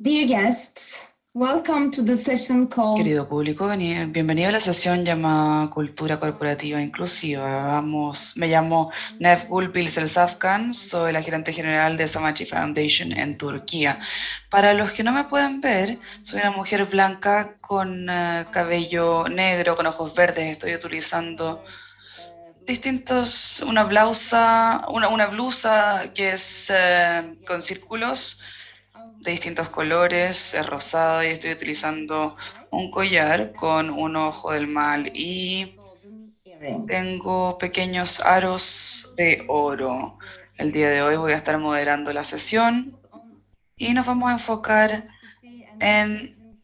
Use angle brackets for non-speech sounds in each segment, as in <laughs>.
Dear guests, welcome to the session called Querido público, veni- bienvenido a la sesión llamada Cultura Corporativa Inclusiva. Vamos, me llamo Nevgul Bilsel-Safkan, soy la gerente general de Samachi Foundation en Turquía. Para los que no me pueden ver, soy una mujer blanca con eh, cabello negro, con ojos verdes. Estoy utilizando distintos, una blusa, una, una blusa que es eh, con círculos de distintos colores, es rosada y estoy utilizando un collar con un ojo del mal y tengo pequeños aros de oro. El día de hoy voy a estar moderando la sesión y nos vamos a enfocar en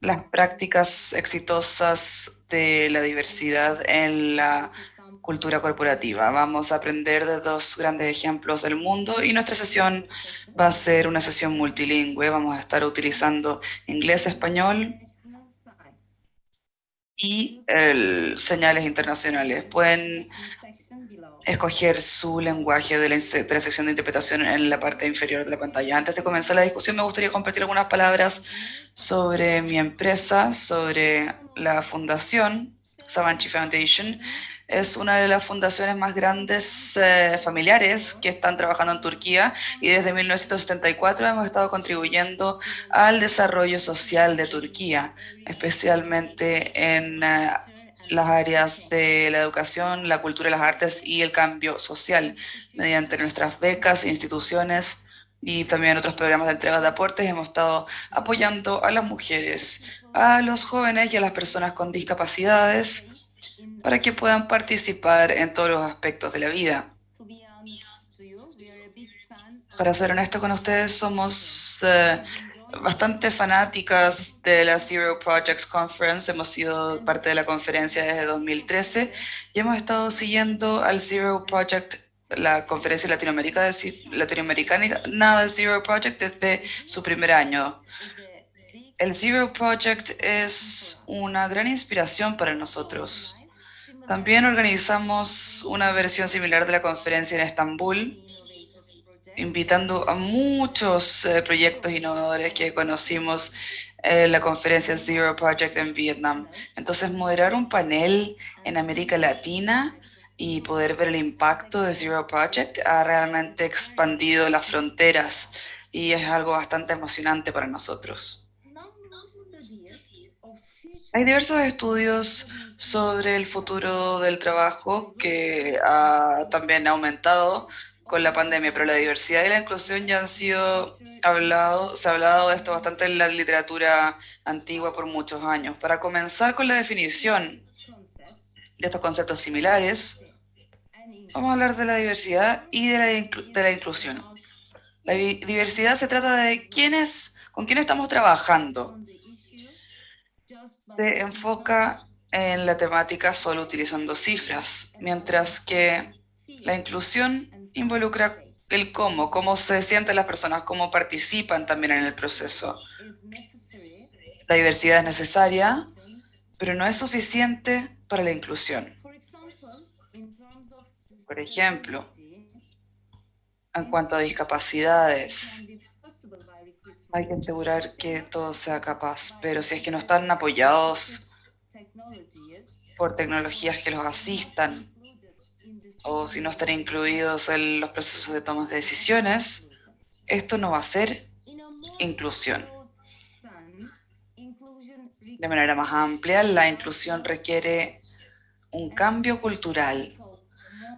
las prácticas exitosas de la diversidad en la cultura corporativa. Vamos a aprender de dos grandes ejemplos del mundo y nuestra sesión va a ser una sesión multilingüe. Vamos a estar utilizando inglés, español y el, señales internacionales. Pueden escoger su lenguaje de la, de la sección de interpretación en la parte inferior de la pantalla. Antes de comenzar la discusión, me gustaría compartir algunas palabras sobre mi empresa, sobre la fundación Savanchi Foundation. Es una de las fundaciones más grandes eh, familiares que están trabajando en Turquía y desde 1974 hemos estado contribuyendo al desarrollo social de Turquía, especialmente en eh, las áreas de la educación, la cultura, las artes y el cambio social, mediante nuestras becas, instituciones y también otros programas de entrega de aportes. Hemos estado apoyando a las mujeres, a los jóvenes y a las personas con discapacidades para que puedan participar en todos los aspectos de la vida. Para ser honesto con ustedes, somos eh, bastante fanáticas de la Zero Projects Conference. Hemos sido parte de la conferencia desde 2013 y hemos estado siguiendo al Zero Project, la conferencia Latinoamérica de, latinoamericana de Zero Project desde su primer año. El Zero Project es una gran inspiración para nosotros. También organizamos una versión similar de la conferencia en Estambul, invitando a muchos eh, proyectos innovadores que conocimos en la conferencia Zero Project en Vietnam. Entonces, moderar un panel en América Latina y poder ver el impacto de Zero Project ha realmente expandido las fronteras y es algo bastante emocionante para nosotros. Hay diversos estudios sobre el futuro del trabajo que ha también aumentado con la pandemia, pero la diversidad y la inclusión ya han sido hablado, se ha hablado de esto bastante en la literatura antigua por muchos años. Para comenzar con la definición de estos conceptos similares, vamos a hablar de la diversidad y de la, inclusión. La diversidad se trata de quiénes, con quién estamos trabajando. Se enfoca en la temática solo utilizando cifras, mientras que la inclusión involucra el cómo, cómo se sienten las personas, cómo participan también en el proceso. La diversidad es necesaria, pero no es suficiente para la inclusión. Por ejemplo, en cuanto a discapacidades, hay que asegurar que todo sea capaz, pero si es que no están apoyados por tecnologías que los asistan, o si no están incluidos en los procesos de toma de decisiones, esto no va a ser inclusión. De manera más amplia, la inclusión requiere un cambio cultural.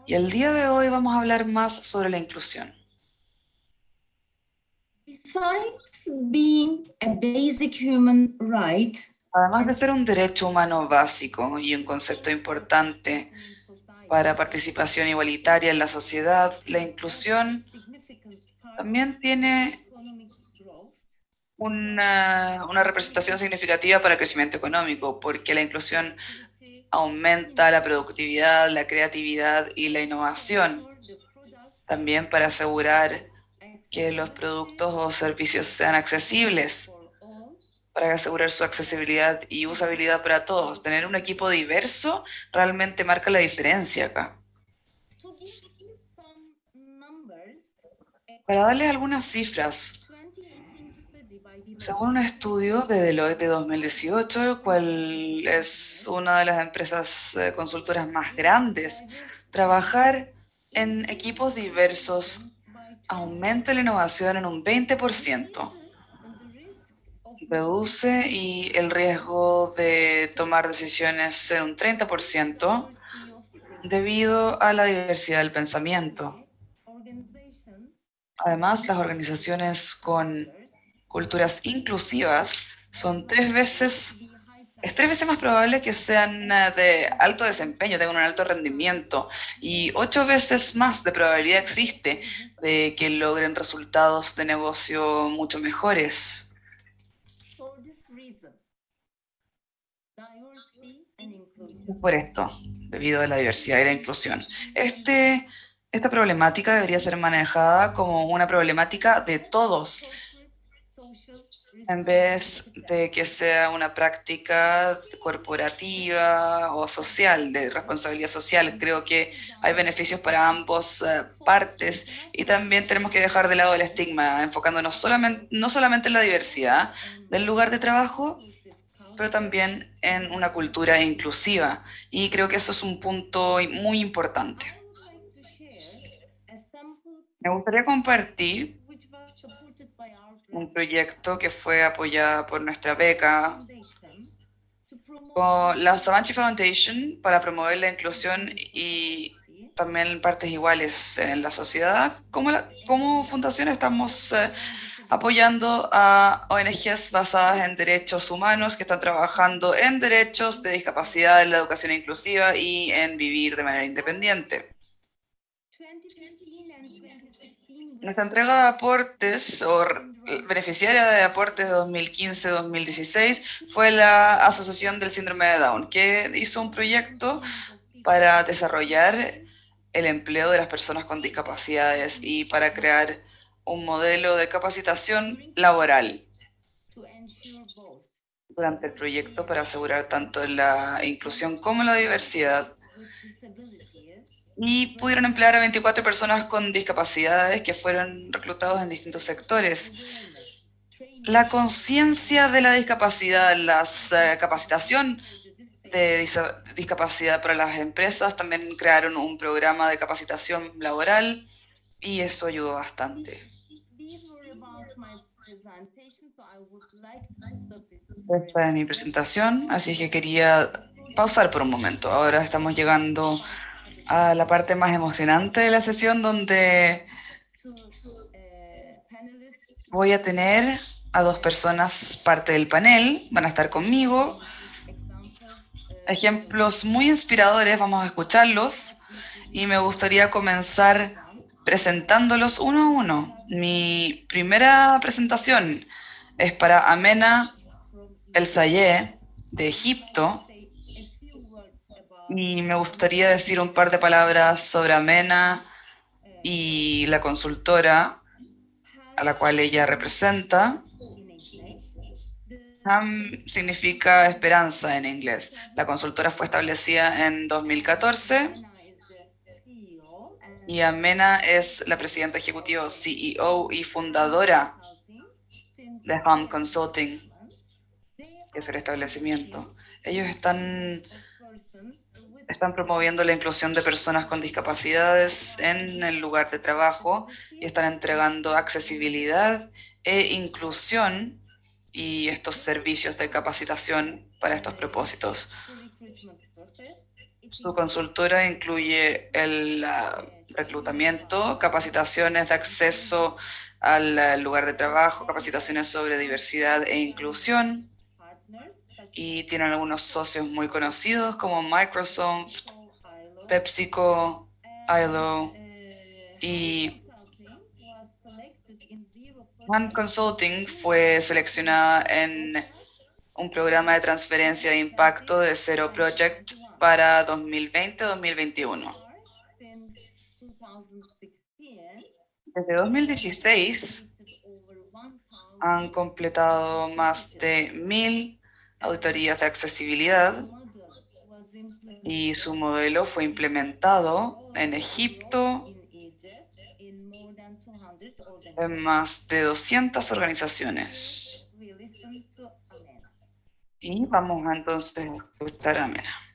Y el día de hoy vamos a hablar más sobre la inclusión. Además de ser un derecho humano básico y un concepto importante para participación igualitaria en la sociedad, la inclusión también tiene una, una, representación significativa para el crecimiento económico, porque la inclusión aumenta la productividad, la creatividad y la innovación. También para asegurar que los productos o servicios sean accesibles, para asegurar su accesibilidad y usabilidad para todos. Tener un equipo diverso realmente marca la diferencia acá. Para darles algunas cifras, Según un estudio de Deloitte de 2018, cual es una de las empresas eh, consultoras más grandes, trabajar en equipos diversos aumenta la innovación en un 20%, reduce y el riesgo de tomar decisiones en un 30% debido a la diversidad del pensamiento. Además, las organizaciones con culturas inclusivas son tres veces, es tres veces más probable que sean de alto desempeño, tengan un alto rendimiento y ocho veces más de probabilidad existe de que logren resultados de negocio mucho mejores. Por esto, debido a la diversidad y la inclusión. Este, esta problemática debería ser manejada como una problemática de todos, en vez de que sea una práctica corporativa o social, de responsabilidad social. Creo que hay beneficios para ambas eh, partes y también tenemos que dejar de lado el estigma, enfocándonos solamente, no solamente en la diversidad del lugar de trabajo, pero también en una cultura inclusiva. Y creo que eso es un punto muy importante. Me gustaría compartir un proyecto que fue apoyado por nuestra beca con la Savanchi Foundation para promover la inclusión y también partes iguales en la sociedad. Como, como fundación estamos eh, apoyando a ONGs basadas en derechos humanos que están trabajando en derechos de discapacidad, en la educación inclusiva y en vivir de manera independiente. Nuestra entrega de aportes o beneficiaria de aportes de 2015-2016 fue la Asociación del Síndrome de Down, que hizo un proyecto para desarrollar el empleo de las personas con discapacidades y para crear un modelo de capacitación laboral durante el proyecto para asegurar tanto la inclusión como la diversidad y pudieron emplear a 24 personas con discapacidades que fueron reclutados en distintos sectores. La conciencia de la discapacidad, la eh, capacitación de discapacidad para las empresas, también crearon un programa de capacitación laboral y eso ayudó bastante. Esta es mi presentación, así que quería pausar por un momento. Ahora estamos llegando a la parte más emocionante de la sesión donde voy a tener a dos personas parte del panel, van a estar conmigo. Ejemplos muy inspiradores, vamos a escucharlos y me gustaría comenzar presentándolos uno a uno. Mi primera presentación es para Amena El Sayé de Egipto, y me gustaría decir un par de palabras sobre Amena y la consultora a la cual ella representa. Ham significa esperanza en inglés. La consultora fue establecida en 2014 y Amena es la presidenta ejecutiva, CEO y fundadora de Ham Consulting, que es el establecimiento. Ellos están están promoviendo la inclusión de personas con discapacidades en el lugar de trabajo y están entregando accesibilidad e inclusión y estos servicios de capacitación para estos propósitos. Su consultora incluye el reclutamiento, capacitaciones de acceso al lugar de trabajo, capacitaciones sobre diversidad e inclusión, y tienen algunos socios muy conocidos como Microsoft, PepsiCo, ILO y One Consulting fue seleccionada en un programa de transferencia de impacto de Zero Project para 2020-2021. Desde 2016 han completado más de mil auditorías de accesibilidad y su modelo fue implementado en Egipto en más de 200 organizaciones. Y vamos entonces a escuchar a Mena.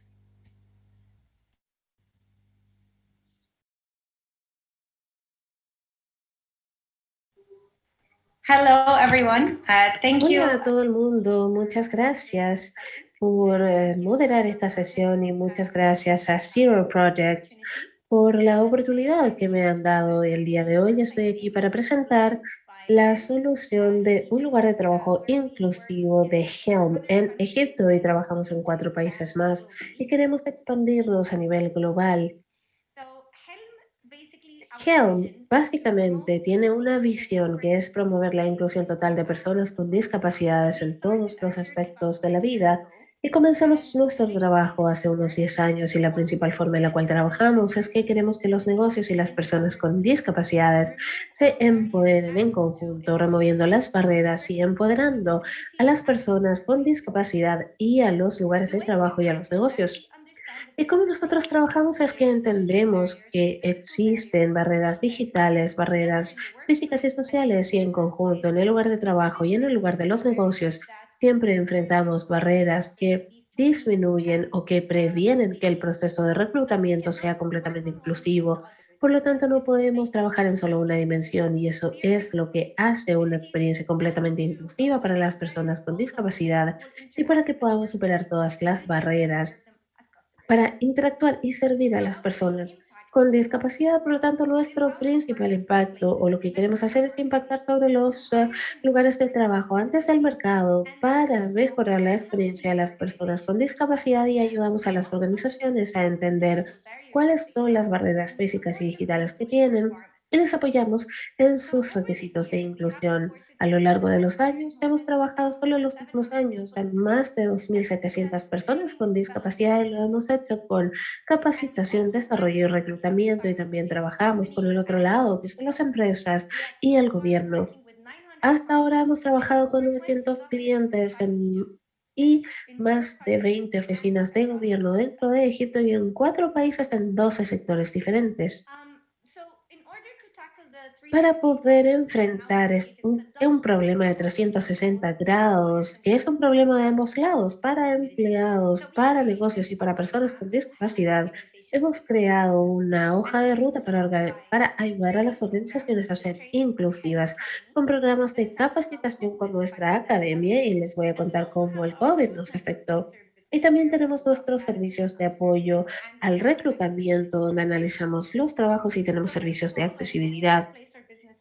Hello everyone. Uh, thank you. Hola a todo el mundo, muchas gracias por eh, moderar esta sesión y muchas gracias a Zero Project por la oportunidad que me han dado el día de hoy. Estoy aquí para presentar la solución de un lugar de trabajo inclusivo de Helm en Egipto y trabajamos en cuatro países más y queremos expandirnos a nivel global. Helm básicamente tiene una visión que es promover la inclusión total de personas con discapacidades en todos los aspectos de la vida y comenzamos nuestro trabajo hace unos 10 años y la principal forma en la cual trabajamos es que queremos que los negocios y las personas con discapacidades se empoderen en conjunto, removiendo las barreras y empoderando a las personas con discapacidad y a los lugares de trabajo y a los negocios. Y como nosotros trabajamos es que entendemos que existen barreras digitales, barreras físicas y sociales y en conjunto en el lugar de trabajo y en el lugar de los negocios siempre enfrentamos barreras que disminuyen o que previenen que el proceso de reclutamiento sea completamente inclusivo. Por lo tanto, no podemos trabajar en solo una dimensión y eso es lo que hace una experiencia completamente inclusiva para las personas con discapacidad y para que podamos superar todas las barreras para interactuar y servir a las personas con discapacidad. Por lo tanto, nuestro principal impacto o lo que queremos hacer es impactar sobre los eh, lugares de trabajo antes del mercado para mejorar la experiencia de las personas con discapacidad y ayudamos a las organizaciones a entender cuáles son las barreras físicas y digitales que tienen y les apoyamos en sus requisitos de inclusión. A lo largo de los años, hemos trabajado solo en los últimos años en más de 2.700 personas con discapacidad y lo hemos hecho con capacitación, desarrollo y reclutamiento y también trabajamos con el otro lado, que son las empresas y el gobierno. Hasta ahora hemos trabajado con 900 clientes y más de 20 oficinas de gobierno dentro de Egipto y en cuatro países en 12 sectores diferentes para poder enfrentar un, un, problema de 360 grados, que es un problema de ambos lados, para empleados, para negocios y para personas con discapacidad. Hemos creado una hoja de ruta para, para ayudar a las organizaciones a ser inclusivas con programas de capacitación con nuestra academia y les voy a contar cómo el COVID nos afectó. Y también tenemos nuestros servicios de apoyo al reclutamiento, donde analizamos los trabajos y tenemos servicios de accesibilidad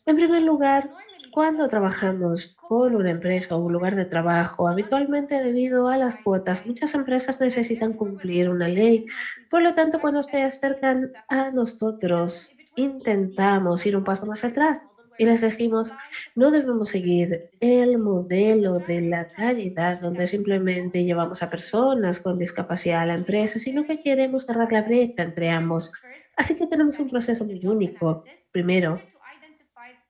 en primer lugar, cuando trabajamos con una empresa o un lugar de trabajo, habitualmente debido a las cuotas, muchas empresas necesitan cumplir una ley. Por lo tanto, cuando se acercan a nosotros, intentamos ir un paso más atrás y les decimos, no debemos seguir el modelo de la calidad donde simplemente llevamos a personas con discapacidad a la empresa, sino que queremos cerrar la brecha entre ambos. Así que tenemos un proceso muy único. Primero,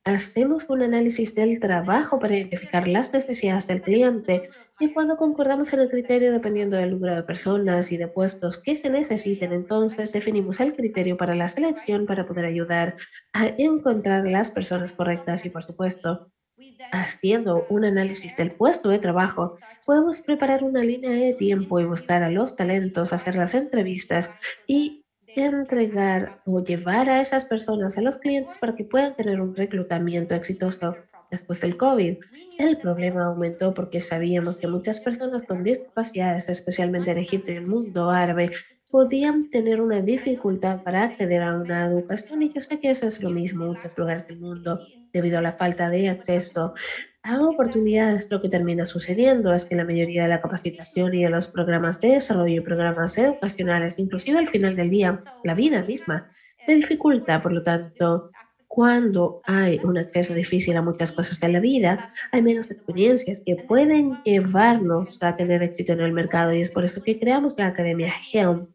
Hacemos un análisis del trabajo para identificar las necesidades del cliente y cuando concordamos en el criterio dependiendo del número de personas y de puestos que se necesiten, entonces definimos el criterio para la selección para poder ayudar a encontrar las personas correctas y por supuesto, haciendo un análisis del puesto de trabajo, podemos preparar una línea de tiempo y buscar a los talentos, hacer las entrevistas y entregar o llevar a esas personas, a los clientes, para que puedan tener un reclutamiento exitoso después del COVID. El problema aumentó porque sabíamos que muchas personas con discapacidades, especialmente en Egipto y el mundo árabe, podían tener una dificultad para acceder a una educación y yo sé que eso es lo mismo en muchos lugares del mundo debido a la falta de acceso a oportunidades, lo que termina sucediendo es que la mayoría de la capacitación y de los programas de desarrollo, programas educacionales, inclusive al final del día, la vida misma, se dificulta. Por lo tanto, cuando hay un acceso difícil a muchas cosas de la vida, hay menos experiencias que pueden llevarnos a tener éxito en el mercado y es por eso que creamos la Academia Helm.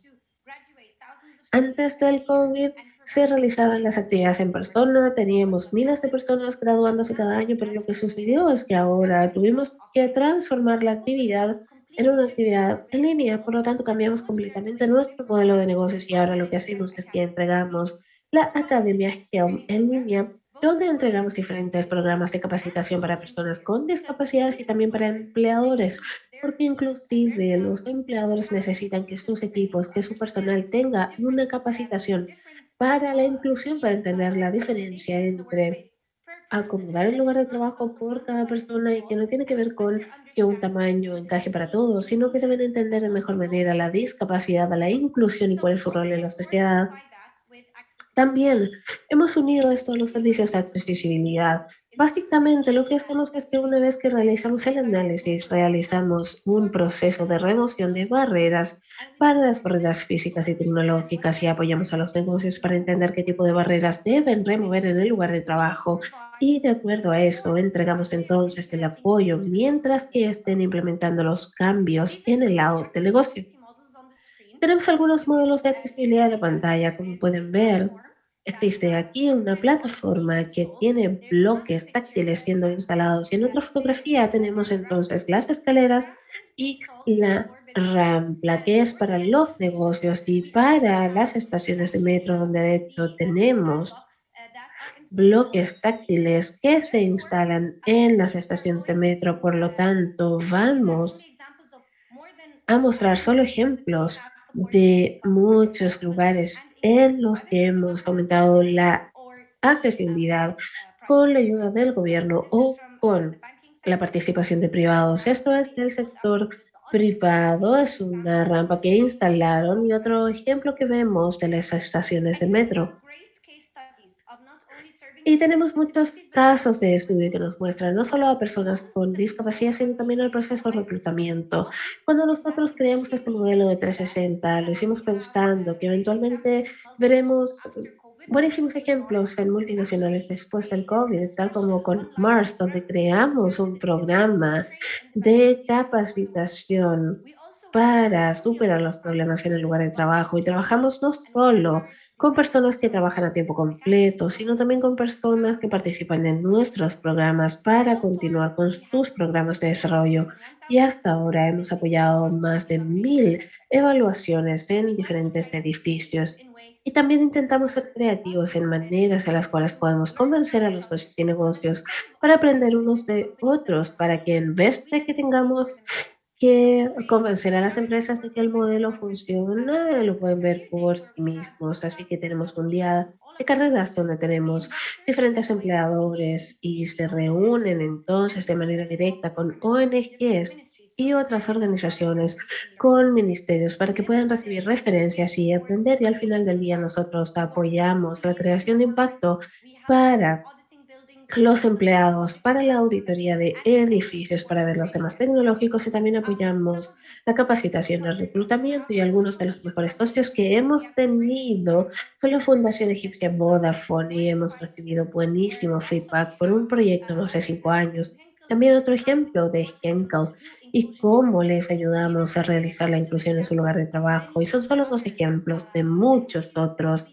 Antes del COVID, se realizaban las actividades en persona, teníamos miles de personas graduándose cada año, pero lo que sucedió es que ahora tuvimos que transformar la actividad en una actividad en línea, por lo tanto cambiamos completamente nuestro modelo de negocios y ahora lo que hacemos es que entregamos la Academia Helm en línea, donde entregamos diferentes programas de capacitación para personas con discapacidades y también para empleadores, porque inclusive los empleadores necesitan que sus equipos, que su personal tenga una capacitación para la inclusión, para entender la diferencia entre acomodar el lugar de trabajo por cada persona y que no tiene que ver con que un tamaño encaje para todos, sino que deben entender de mejor manera la discapacidad, la inclusión y cuál es su rol en la sociedad. También hemos unido esto a los servicios de accesibilidad Básicamente lo que hacemos es que una vez que realizamos el análisis, realizamos un proceso de remoción de barreras para las barreras físicas y tecnológicas y apoyamos a los negocios para entender qué tipo de barreras deben remover en el lugar de trabajo. Y de acuerdo a eso, entregamos entonces el apoyo mientras que estén implementando los cambios en el lado del negocio. Tenemos algunos modelos de accesibilidad de pantalla, como pueden ver. Existe aquí una plataforma que tiene bloques táctiles siendo instalados y en otra fotografía tenemos entonces las escaleras y la rampa que es para los negocios y para las estaciones de metro donde de hecho tenemos bloques táctiles que se instalan en las estaciones de metro. Por lo tanto, vamos a mostrar solo ejemplos de muchos lugares en los que hemos aumentado la accesibilidad con la ayuda del gobierno o con la participación de privados. Esto es del sector privado, es una rampa que instalaron y otro ejemplo que vemos de las estaciones de metro. Y tenemos muchos casos de estudio que nos muestran no solo a personas con discapacidad, sino también al proceso de reclutamiento. Cuando nosotros creamos este modelo de 360, lo hicimos pensando que eventualmente veremos buenísimos ejemplos en multinacionales después del COVID, tal como con Mars, donde creamos un programa de capacitación para superar los problemas en el lugar de trabajo y trabajamos no solo con personas que trabajan a tiempo completo, sino también con personas que participan en nuestros programas para continuar con sus programas de desarrollo. Y hasta ahora hemos apoyado más de mil evaluaciones en diferentes edificios. Y también intentamos ser creativos en maneras en las cuales podemos convencer a los socios y negocios para aprender unos de otros, para que en vez de que tengamos que convencer a las empresas de que el modelo funciona, lo pueden ver por sí mismos. Así que tenemos un día de carreras donde tenemos diferentes empleadores y se reúnen entonces de manera directa con ONGs y otras organizaciones con ministerios para que puedan recibir referencias y aprender y al final del día nosotros apoyamos la creación de impacto para los empleados para la auditoría de edificios para ver los temas tecnológicos y también apoyamos la capacitación, el reclutamiento y algunos de los mejores socios que hemos tenido con la Fundación Egipcia Vodafone y hemos recibido buenísimo feedback por un proyecto no hace cinco años. También otro ejemplo de Henkel y cómo les ayudamos a realizar la inclusión en su lugar de trabajo. Y son solo dos ejemplos de muchos otros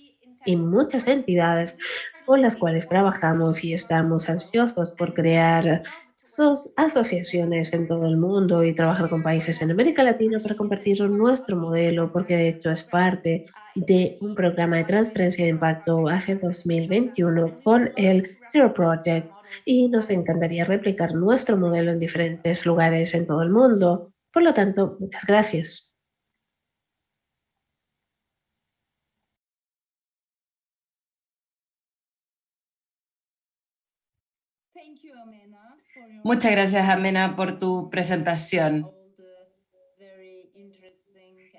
y muchas entidades con las cuales trabajamos y estamos ansiosos por crear asociaciones en todo el mundo y trabajar con países en América Latina para compartir nuestro modelo, porque de hecho es parte de un programa de transferencia de impacto hacia 2021 con el Zero Project y nos encantaría replicar nuestro modelo en diferentes lugares en todo el mundo. Por lo tanto, muchas gracias. Muchas gracias, Amena, por tu presentación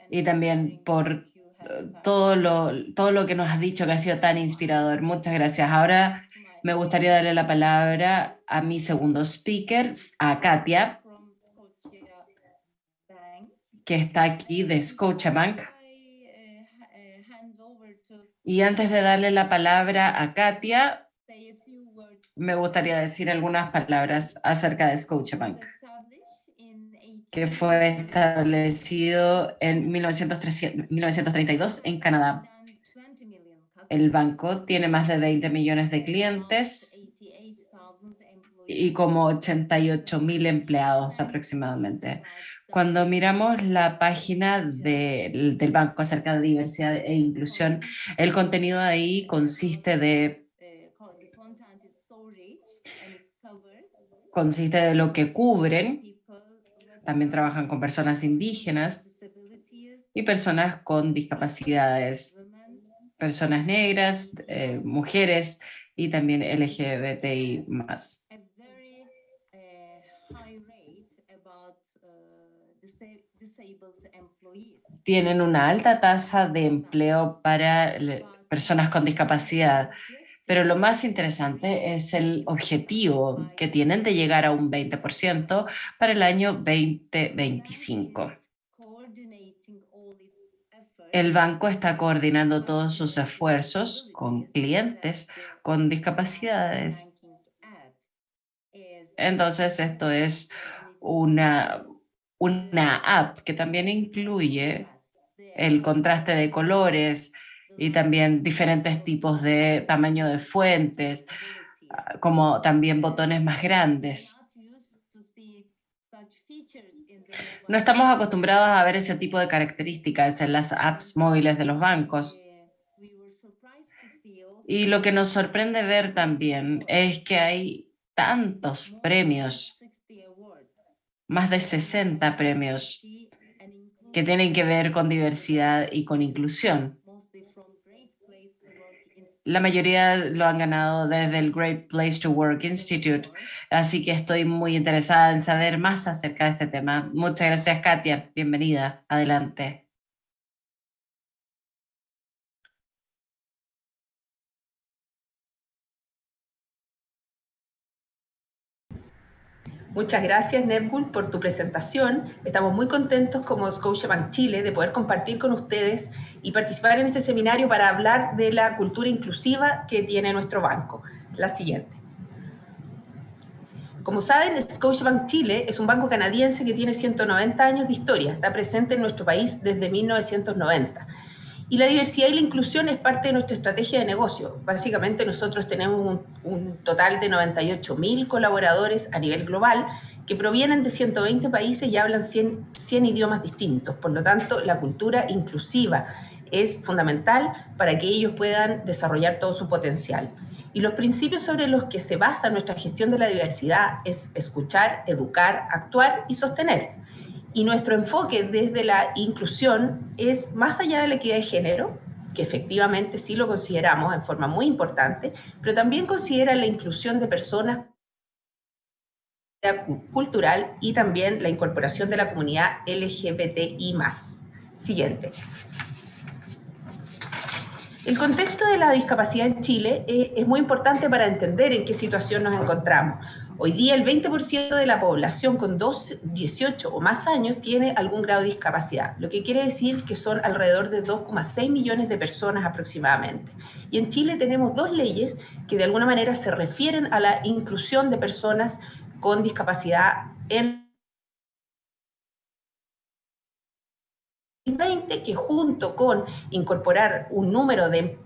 y también por eh, todo lo, todo lo que nos has dicho que ha sido tan inspirador. Muchas gracias. Ahora me gustaría darle la palabra a mi segundo speaker, a Katia, que está aquí de Scotiabank. Y antes de darle la palabra a Katia, me gustaría decir algunas palabras acerca de Scotiabank, que fue establecido en 1932 en Canadá. El banco tiene más de 20 millones de clientes y como 88 mil empleados aproximadamente. Cuando miramos la página del banco acerca de diversidad e inclusión, el contenido ahí consiste de consiste de lo que cubren, también trabajan con personas indígenas y personas con discapacidades, personas negras, eh, mujeres y también LGBTI. Tienen una alta tasa de empleo para personas con discapacidad, pero lo más interesante es el objetivo que tienen de llegar a un 20% para el año 2025. El banco está coordinando todos sus esfuerzos con clientes con discapacidades. Entonces, esto es una, una app que también incluye el contraste de colores y también diferentes tipos de tamaño de fuentes, como también botones más grandes. No estamos acostumbrados a ver ese tipo de características en las apps móviles de los bancos. Y lo que nos sorprende ver también es que hay tantos premios, más de 60 premios, que tienen que ver con diversidad y con inclusión. La mayoría lo han ganado desde el Great Place to Work Institute, así que estoy muy interesada en saber más acerca de este tema. Muchas gracias, Katia. Bienvenida. Adelante. Muchas gracias, Netbull, por tu presentación. Estamos muy contentos como Scotiabank Chile de poder compartir con ustedes y participar en este seminario para hablar de la cultura inclusiva que tiene nuestro banco. La siguiente. Como saben, Scotiabank Chile es un banco canadiense que tiene 190 años de historia. Está presente en nuestro país desde 1990 y la diversidad y la inclusión es parte de nuestra estrategia de negocio. Básicamente nosotros tenemos un, total de 98 mil colaboradores a nivel global que provienen de 120 países y hablan 100, 100 idiomas distintos. Por lo tanto, la cultura inclusiva es fundamental para que ellos puedan desarrollar todo su potencial. Y los principios sobre los que se basa nuestra gestión de la diversidad es escuchar, educar, actuar y sostener. Y nuestro enfoque desde la inclusión es más allá de la equidad de género, que efectivamente sí lo consideramos en forma muy importante, pero también considera la inclusión de personas cultural y también la incorporación de la comunidad LGBTI+. Siguiente. El contexto de la discapacidad en Chile eh, es muy importante para entender en qué situación nos encontramos. Hoy día el 20% de la población con 18 o más años tiene algún grado de discapacidad, lo que quiere decir que son alrededor de 2,6 millones de personas aproximadamente. Y en Chile tenemos dos leyes que de alguna manera se refieren a la inclusión de personas con discapacidad en 2020 que junto con incorporar un número de,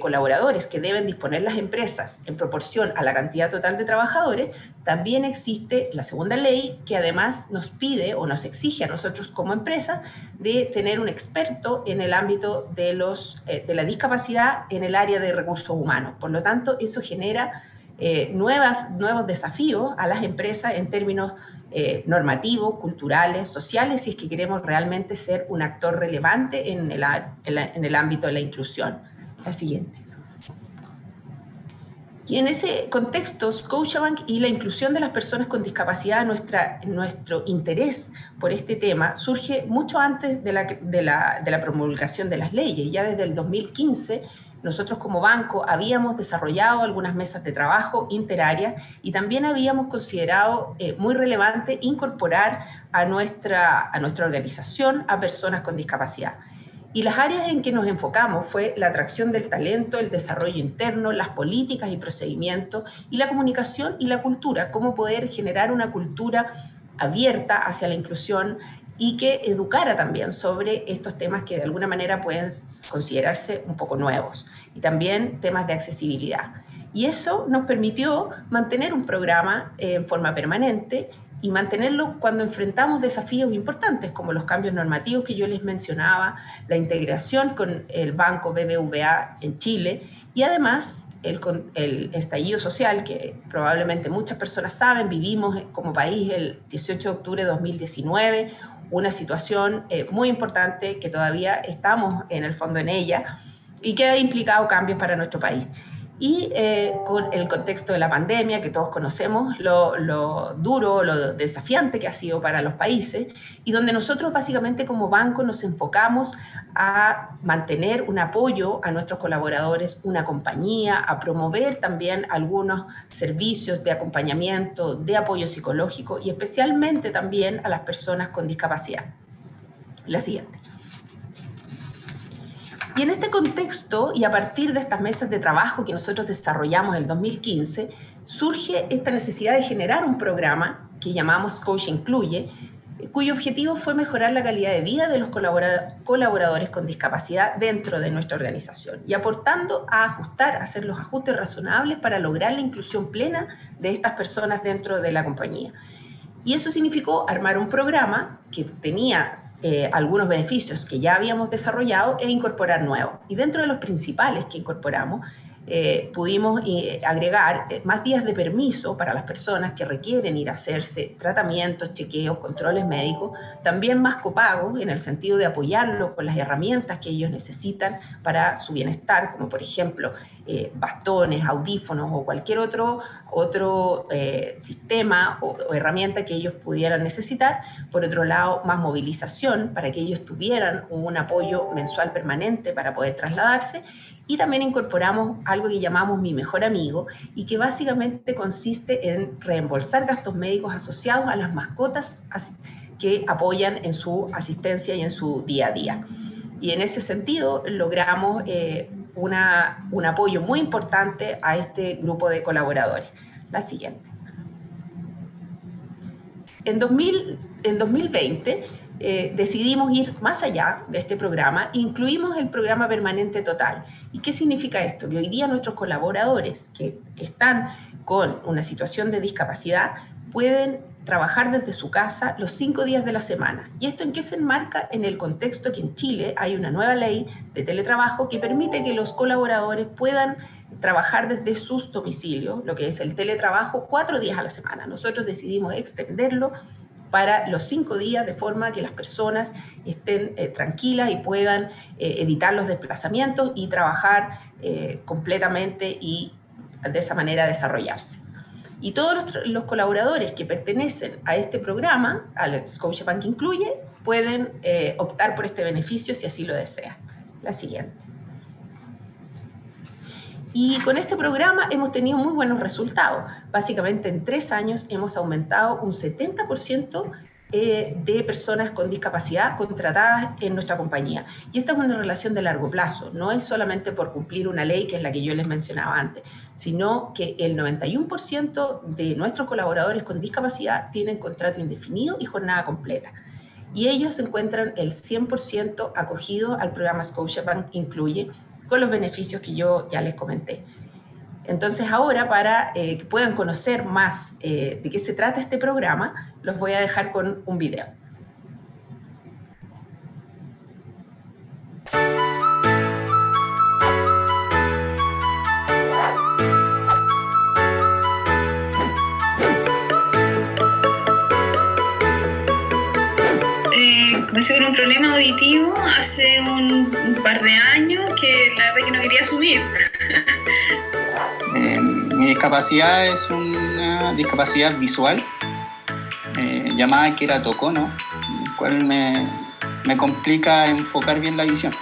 colaboradores que deben disponer las empresas en proporción a la cantidad total de trabajadores, también existe la segunda ley que además nos pide o nos exige a nosotros como empresa de tener un experto en el ámbito de, los, eh, de la discapacidad en el área de recursos humanos. Por lo tanto, eso genera eh, nuevos desafíos a las empresas en términos eh, normativos, culturales, sociales, si es que queremos realmente ser un actor relevante en el, en, el ámbito de la inclusión. La siguiente. Y en ese contexto, Scotiabank y la inclusión de las personas con discapacidad, nuestra, nuestro interés por este tema surge mucho antes de la, de, la, de la promulgación de las leyes. Ya desde el 2015 nosotros como banco habíamos desarrollado algunas mesas de trabajo interarias y también habíamos considerado eh, muy relevante incorporar a nuestra, a nuestra organización a personas con discapacidad. Y las áreas en que nos enfocamos fue la atracción del talento, el desarrollo interno, las políticas y procedimientos, y la comunicación y la cultura, cómo poder generar una cultura abierta hacia la inclusión y que educara también sobre estos temas que de alguna manera pueden considerarse un poco nuevos y también temas de accesibilidad. Y eso nos permitió mantener un programa eh, en forma permanente y mantenerlo cuando enfrentamos desafíos importantes como los cambios normativos que yo les mencionaba, la integración con el banco BBVA en Chile y además el, el, estallido social, que probablemente muchas personas saben, vivimos como país el 18 de octubre de 2019, una situación eh, muy importante que todavía estamos en el fondo en ella y que ha implicado cambios para nuestro país y eh, con el contexto de la pandemia, que todos conocemos, lo, duro, lo desafiante que ha sido para los países, y donde nosotros básicamente como banco nos enfocamos a mantener un apoyo a nuestros colaboradores, una compañía, a promover también algunos servicios de acompañamiento, de apoyo psicológico y especialmente también a las personas con discapacidad. La siguiente. Y en este contexto, y a partir de estas mesas de trabajo que nosotros desarrollamos en el 2015, surge esta necesidad de generar un programa que llamamos Coach Incluye, cuyo objetivo fue mejorar la calidad de vida de los colaboradores con discapacidad dentro de nuestra organización y aportando a ajustar, a hacer los ajustes razonables para lograr la inclusión plena de estas personas dentro de la compañía. Y eso significó armar un programa que tenía eh, algunos beneficios que ya habíamos desarrollado e incorporar nuevos. Y dentro de los principales que incorporamos eh, pudimos eh, agregar eh, más días de permiso para las personas que requieren ir a hacerse tratamientos, chequeos, controles médicos, también más copagos en el sentido de apoyarlos con las herramientas que ellos necesitan para su bienestar, como por ejemplo bastones, audífonos o cualquier otro, otro sistema o, o herramienta que ellos pudieran necesitar. Por otro lado, más movilización para que ellos tuvieran un apoyo mensual permanente para poder trasladarse y también incorporamos algo que llamamos Mi Mejor Amigo y que básicamente consiste en reembolsar gastos médicos asociados a las mascotas que apoyan en su asistencia y en su día a día. Y en ese sentido logramos eh, un apoyo muy importante a este grupo de colaboradores. La siguiente. En, 2000, en 2020 eh, decidimos ir más allá de este programa incluimos el programa permanente total. ¿Y qué significa esto? Que hoy día nuestros colaboradores que están con una situación de discapacidad pueden trabajar desde su casa los cinco días de la semana. ¿Y esto en qué se enmarca? En el contexto que en Chile hay una nueva ley de teletrabajo que permite que los colaboradores puedan trabajar desde sus domicilios, lo que es el teletrabajo, cuatro días a la semana. Nosotros decidimos extenderlo para los cinco días, de forma que las personas estén eh, tranquilas y puedan eh, evitar los desplazamientos y trabajar eh, completamente y de esa manera desarrollarse. Y todos los, colaboradores que pertenecen a este programa, al Scotiabank Incluye, pueden optar por este beneficio si así lo desean. La siguiente. Y con este programa hemos tenido muy buenos resultados. Básicamente en tres años hemos aumentado un 70% eh, de personas con discapacidad contratadas en nuestra compañía. Y esta es una relación de largo plazo, no es solamente por cumplir una ley que es la que yo les mencionaba antes, sino que el 91% de nuestros colaboradores con discapacidad tienen contrato indefinido y jornada completa. Y ellos se encuentran el 100% acogidos al programa Scotiabank Incluye, con los beneficios que yo ya les comenté. Entonces ahora, para eh, que puedan conocer más eh, de qué se trata este programa, los voy a dejar con un video. Comencé con un problema auditivo hace un, par de años que la verdad que no quería asumir. <laughs> Eh, mi discapacidad es una discapacidad visual eh, llamada queratocono, el cual me, me complica enfocar bien la visión.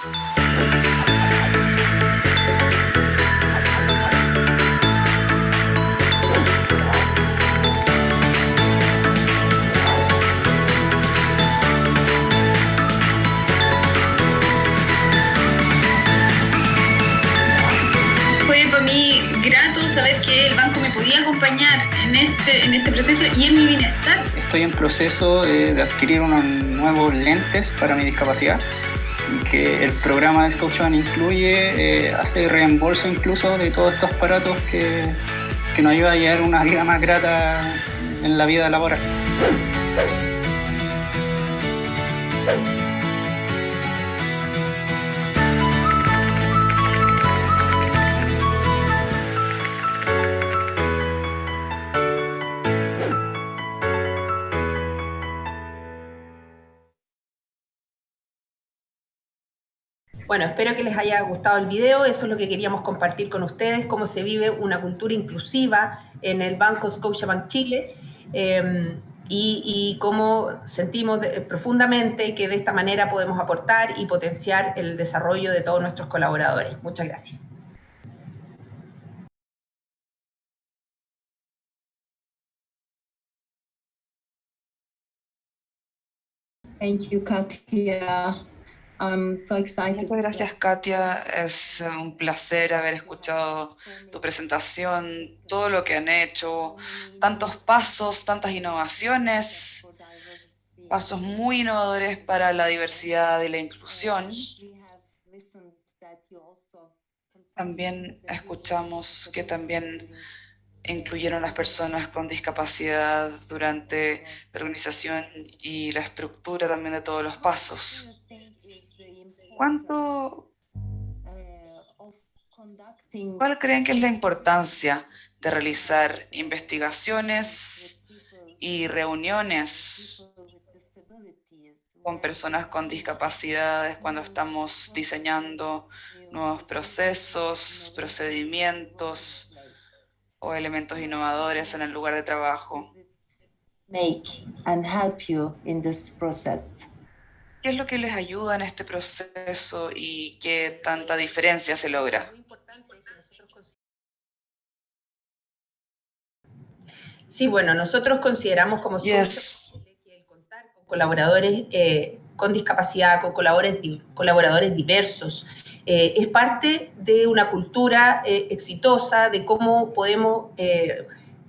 En este proceso y en mi bienestar. Estoy en proceso de, adquirir unos nuevos lentes para mi discapacidad que el programa de Scotiabank incluye, eh, hace reembolso incluso de todos estos aparatos que, que nos ayuda a llevar una vida más grata en la vida laboral. Bueno, espero que les haya gustado el video, eso es lo que queríamos compartir con ustedes, cómo se vive una cultura inclusiva en el Banco Scotiabank Chile. Y, y, cómo sentimos profundamente que de esta manera podemos aportar y potenciar el desarrollo de todos nuestros colaboradores. Muchas gracias. Thank you, Katia. I'm so excited. Muchas gracias, Katia. Es un placer haber escuchado tu presentación, todo lo que han hecho, tantos pasos, tantas innovaciones, pasos muy innovadores para la diversidad y la inclusión. También escuchamos que también incluyeron las personas con discapacidad durante la organización y la estructura también de todos los pasos. ¿Cuánto, ¿Cuál creen que es la importancia de realizar investigaciones y reuniones con personas con discapacidades cuando estamos diseñando nuevos procesos, procedimientos o elementos innovadores en el lugar de trabajo? Make and help you in this process. ¿Qué es lo que les ayuda en este proceso y qué tanta diferencia se logra? Sí, bueno, nosotros consideramos como yes. que el contar con colaboradores eh, con discapacidad, con colaboradores, colaboradores diversos, eh, es parte de una cultura eh, exitosa, de cómo podemos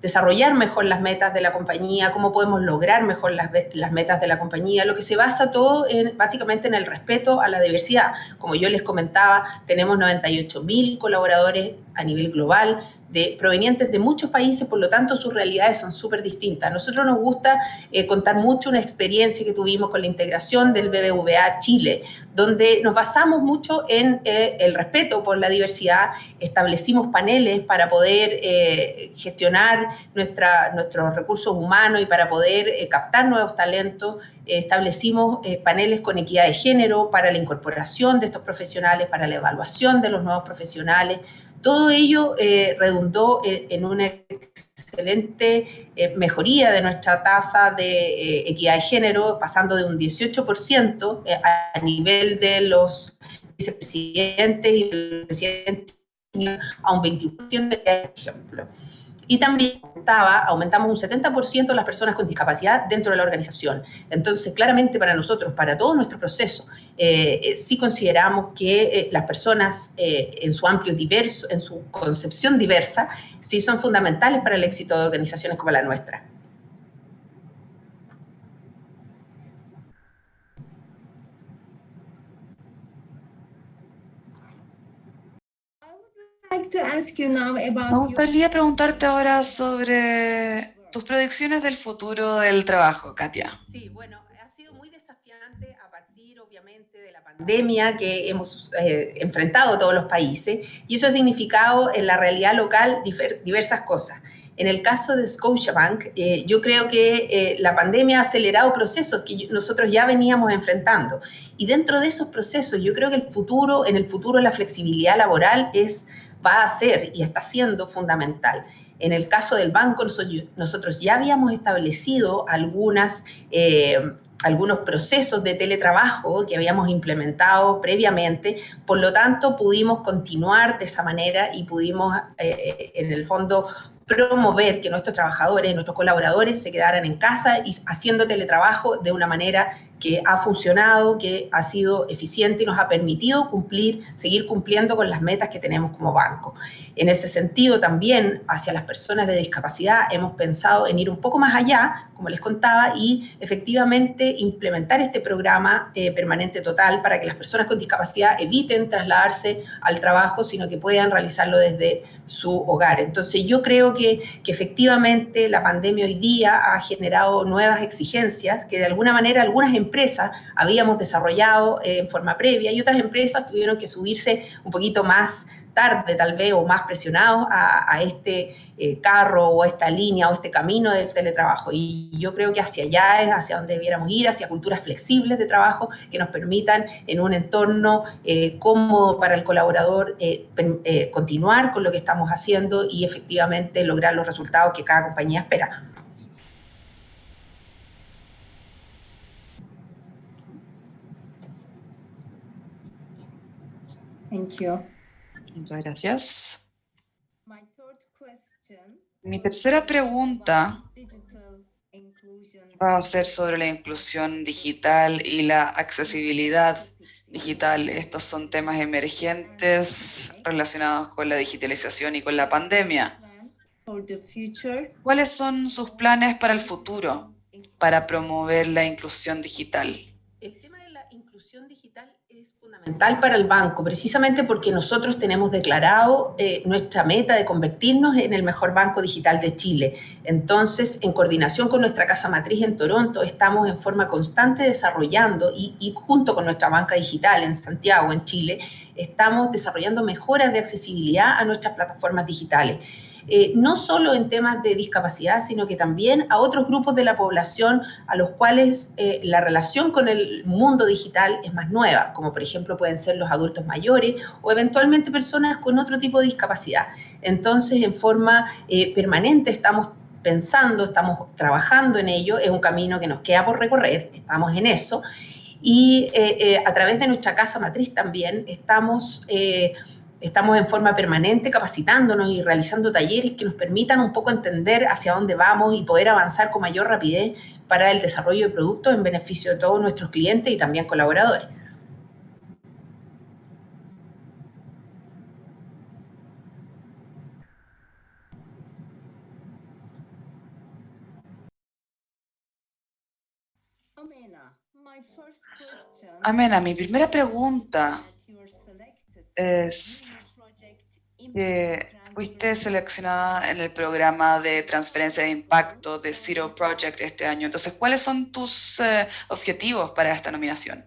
desarrollar mejor las metas de la compañía, cómo podemos lograr mejor las, las metas de la compañía, lo que se basa todo en, básicamente en el respeto a la diversidad. Como yo les comentaba, tenemos 98 mil colaboradores a nivel global, de, provenientes de muchos países, por lo tanto sus realidades son súper distintas. Nosotros nos gusta eh, contar mucho una experiencia que tuvimos con la integración del BBVA Chile, donde nos basamos mucho en eh, el respeto por la diversidad, establecimos paneles para poder eh, gestionar nuestra, nuestros recursos humanos y para poder captar nuevos talentos, establecimos paneles con equidad de género para la incorporación de estos profesionales, para la evaluación de los nuevos profesionales, todo ello eh, redundó en, en, una excelente eh, mejoría de nuestra tasa de eh, equidad de género, pasando de un 18% eh, a nivel de los vicepresidentes y del presidente a un 21%, por ejemplo. Y también aumentaba, aumentamos un 70% las personas con discapacidad dentro de la organización. Entonces, claramente para nosotros, para todo nuestro proceso, eh, eh, sí consideramos que eh, las personas eh, en su amplio diverso, en su concepción diversa, sí son fundamentales para el éxito de organizaciones como la nuestra. Me gustaría preguntarte ahora sobre tus predicciones del futuro del trabajo, Katia. Sí, bueno, ha sido muy desafiante a partir, obviamente, de la pandemia que hemos eh, enfrentado todos los países, y eso ha significado en la realidad local diversas cosas. En el caso de Scotiabank, eh, yo creo que eh, la pandemia ha acelerado procesos que nosotros ya veníamos enfrentando. Y dentro de esos procesos, yo creo que el futuro, en el futuro la flexibilidad laboral es va a ser y está siendo fundamental. En el caso del banco, nosotros ya habíamos establecido algunas, eh, algunos procesos de teletrabajo que habíamos implementado previamente, por lo tanto pudimos continuar de esa manera y pudimos eh, en el fondo promover que nuestros trabajadores, nuestros colaboradores se quedaran en casa y haciendo teletrabajo de una manera que ha funcionado, que ha sido eficiente y nos ha permitido cumplir, seguir cumpliendo con las metas que tenemos como banco. En ese sentido, también hacia las personas de discapacidad hemos pensado en ir un poco más allá, como les contaba, y efectivamente implementar este programa eh, permanente total para que las personas con discapacidad eviten trasladarse al trabajo, sino que puedan realizarlo desde su hogar. Entonces, yo creo que, efectivamente la pandemia hoy día ha generado nuevas exigencias que de alguna manera algunas empresas empresas habíamos desarrollado eh, en forma previa y otras empresas tuvieron que subirse un poquito más tarde tal vez o más presionados a, este eh, carro o a esta línea o este camino del teletrabajo. Y yo creo que hacia allá es hacia donde debiéramos ir, hacia culturas flexibles de trabajo que nos permitan en un entorno eh, cómodo para el colaborador eh, continuar con lo que estamos haciendo y efectivamente lograr los resultados que cada compañía espera. Thank you. Muchas gracias. Mi tercera pregunta va a ser sobre la inclusión digital y la accesibilidad digital. Estos son temas emergentes relacionados con la digitalización y con la pandemia. ¿Cuáles son sus planes para el futuro para promover la inclusión digital? Fundamental para el banco, precisamente porque nosotros tenemos declarado eh, nuestra meta de convertirnos en el mejor banco digital de Chile. Entonces, en coordinación con nuestra casa matriz en Toronto, estamos en forma constante desarrollando y, y junto con nuestra banca digital en Santiago, en Chile, estamos desarrollando mejoras de accesibilidad a nuestras plataformas digitales. Eh, no solo en temas de discapacidad, sino que también a otros grupos de la población a los cuales eh, la relación con el mundo digital es más nueva, como por ejemplo pueden ser los adultos mayores o eventualmente personas con otro tipo de discapacidad. Entonces, en forma eh, permanente estamos pensando, estamos trabajando en ello, es un camino que nos queda por recorrer, estamos en eso. Y a través de nuestra casa matriz también estamos Estamos en forma permanente capacitándonos y realizando talleres que nos permitan un poco entender hacia dónde vamos y poder avanzar con mayor rapidez para el desarrollo de productos en beneficio de todos nuestros clientes y también colaboradores. Amena, mi primera pregunta es que fuiste seleccionada en el programa de transferencia de impacto de Zero Project este año. Entonces, ¿cuáles son tus eh, objetivos para esta nominación?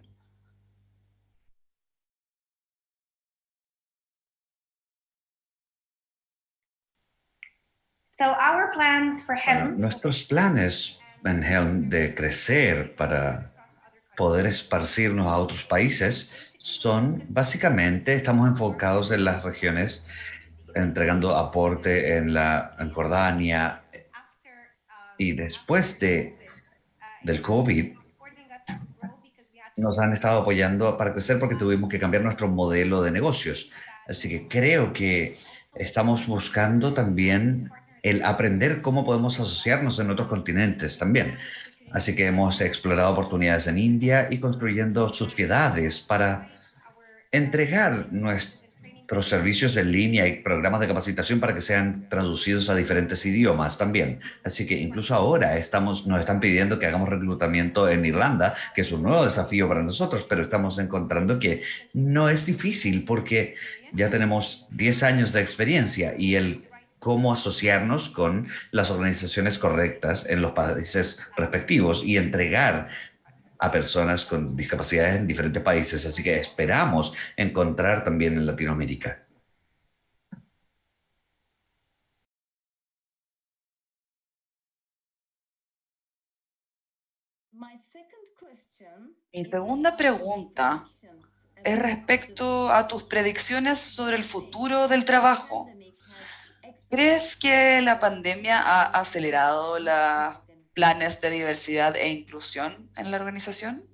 nuestros planes en Helm de crecer para poder esparcirnos a otros países son básicamente, estamos enfocados en las regiones entregando aporte en la en Jordania y después de del COVID nos han estado apoyando para crecer porque tuvimos que cambiar nuestro modelo de negocios. Así que creo que estamos buscando también el aprender cómo podemos asociarnos en otros continentes también. Así que hemos explorado oportunidades en India y construyendo sociedades para entregar nuestros servicios en línea y programas de capacitación para que sean traducidos a diferentes idiomas también. Así que incluso ahora estamos, nos están pidiendo que hagamos reclutamiento en Irlanda, que es un nuevo desafío para nosotros, pero estamos encontrando que no es difícil porque ya tenemos 10 años de experiencia y el cómo asociarnos con las organizaciones correctas en los países respectivos y entregar a personas con discapacidades en diferentes países, así que esperamos encontrar también en Latinoamérica. Mi segunda pregunta es respecto a tus predicciones sobre el futuro del trabajo. ¿Crees que la pandemia ha acelerado la planes de diversidad e inclusión en la organización?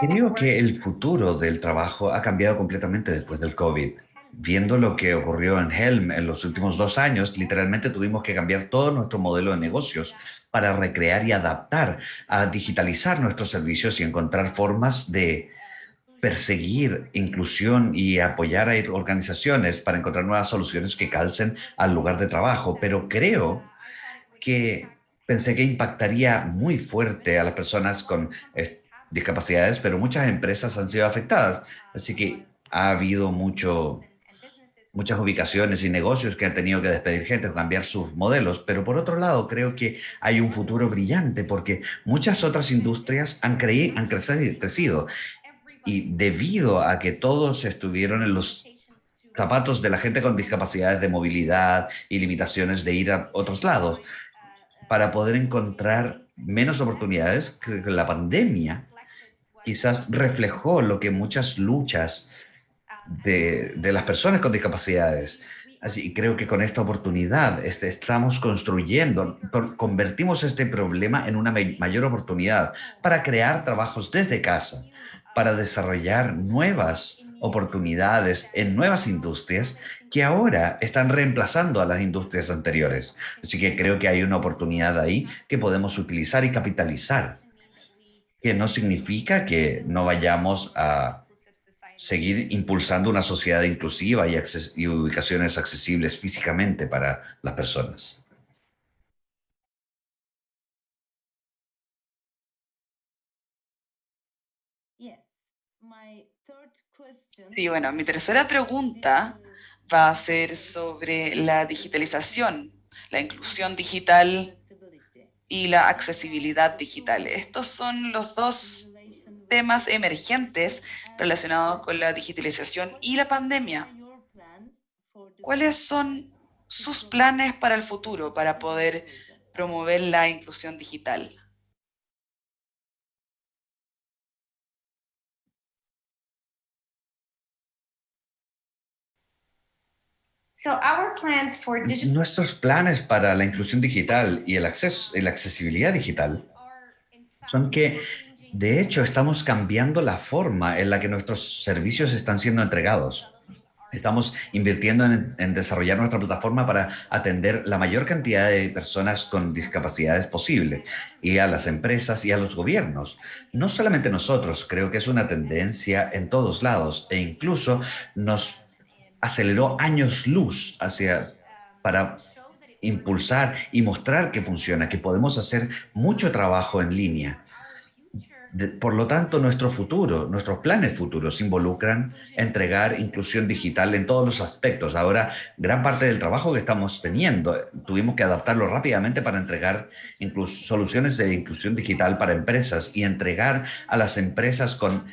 Creo que el futuro del trabajo ha cambiado completamente después del COVID. Viendo lo que ocurrió en Helm en los últimos dos años, literalmente tuvimos que cambiar todo nuestro modelo de negocios para recrear y adaptar, a digitalizar nuestros servicios y encontrar formas de perseguir inclusión y apoyar a organizaciones para encontrar nuevas soluciones que calcen al lugar de trabajo, pero creo que pensé que impactaría muy fuerte a las personas con eh, discapacidades, pero muchas empresas han sido afectadas, así que ha habido mucho muchas ubicaciones y negocios que han tenido que despedir gente o cambiar sus modelos, pero por otro lado creo que hay un futuro brillante porque muchas otras industrias han, han crecido y debido a que todos estuvieron en los zapatos de la gente con discapacidades de movilidad y limitaciones de ir a otros lados, para poder encontrar menos oportunidades, la pandemia quizás reflejó lo que muchas luchas de, de las personas con discapacidades. Así creo que con esta oportunidad este, estamos construyendo, convertimos este problema en una mayor oportunidad para crear trabajos desde casa, para desarrollar nuevas oportunidades en nuevas industrias que ahora están reemplazando a las industrias anteriores. Así que creo que hay una oportunidad ahí que podemos utilizar y capitalizar, que no significa que no vayamos a seguir impulsando una sociedad inclusiva y, y ubicaciones accesibles físicamente para las personas. Y bueno, mi tercera pregunta va a ser sobre la digitalización, la inclusión digital y la accesibilidad digital. Estos son los dos temas emergentes relacionados con la digitalización y la pandemia. ¿Cuáles son sus planes para el futuro para poder promover la inclusión digital? Nuestros planes para la inclusión digital y el acceso, la accesibilidad digital son que, de hecho, estamos cambiando la forma en la que nuestros servicios están siendo entregados. Estamos invirtiendo en, en, desarrollar nuestra plataforma para atender la mayor cantidad de personas con discapacidades posible y a las empresas y a los gobiernos. No solamente nosotros, creo que es una tendencia en todos lados e incluso nos aceleró años luz hacia, para impulsar y mostrar que funciona, que podemos hacer mucho trabajo en línea. por lo tanto, nuestro futuro, nuestros planes futuros involucran entregar inclusión digital en todos los aspectos. Ahora, gran parte del trabajo que estamos teniendo, tuvimos que adaptarlo rápidamente para entregar soluciones de inclusión digital para empresas y entregar a las empresas con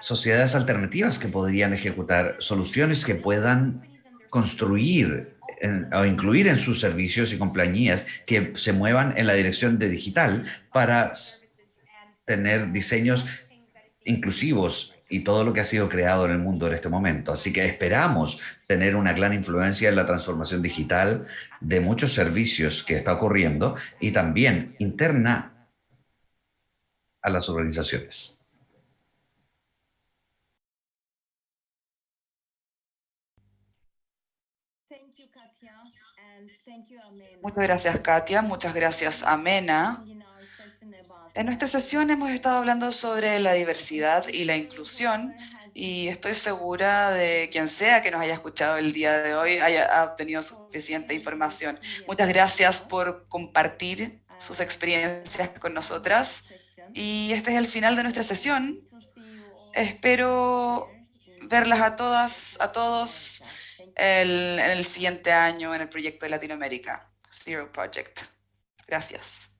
sociedades alternativas que podrían ejecutar soluciones que puedan construir o incluir en sus servicios y compañías que se muevan en la dirección de digital para tener diseños inclusivos y todo lo que ha sido creado en el mundo en este momento. Así que esperamos tener una gran influencia en la transformación digital de muchos servicios que está ocurriendo y también interna a las organizaciones. Muchas gracias, Katia. Muchas gracias, Amena. En nuestra sesión hemos estado hablando sobre la diversidad y la inclusión y estoy segura de quien sea que nos haya escuchado el día de hoy haya obtenido suficiente información. Muchas gracias por compartir sus experiencias con nosotras y este es el final de nuestra sesión. Espero verlas a todas, a todos el, el siguiente año en el proyecto de Latinoamérica, Zero Project. Gracias.